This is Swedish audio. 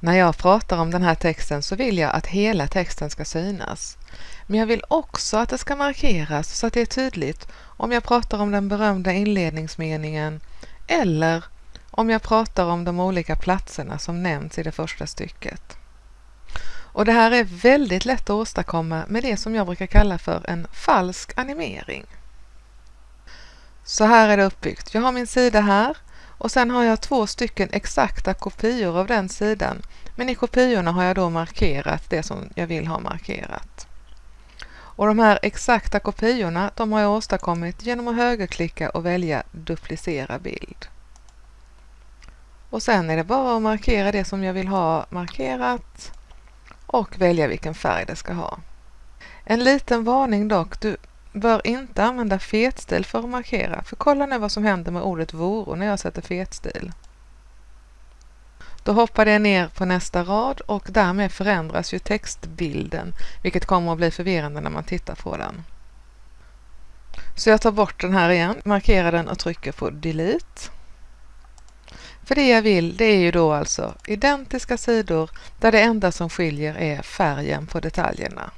När jag pratar om den här texten så vill jag att hela texten ska synas. Men jag vill också att det ska markeras så att det är tydligt om jag pratar om den berömda inledningsmeningen eller om jag pratar om de olika platserna som nämns i det första stycket. Och det här är väldigt lätt att åstadkomma med det som jag brukar kalla för en falsk animering. Så här är det uppbyggt. Jag har min sida här och sen har jag två stycken exakta kopior av den sidan. Men i kopiorna har jag då markerat det som jag vill ha markerat. Och de här exakta kopiorna de har jag åstadkommit genom att högerklicka och välja duplicera bild. Och sen är det bara att markera det som jag vill ha markerat och välja vilken färg det ska ha. En liten varning dock, du bör inte använda fetstil för att markera, för kolla nu vad som händer med ordet voro när jag sätter fetstil. Då hoppar det ner på nästa rad och därmed förändras ju textbilden, vilket kommer att bli förvirrande när man tittar på den. Så jag tar bort den här igen, markerar den och trycker på delete. För det jag vill det är ju då alltså identiska sidor där det enda som skiljer är färgen på detaljerna.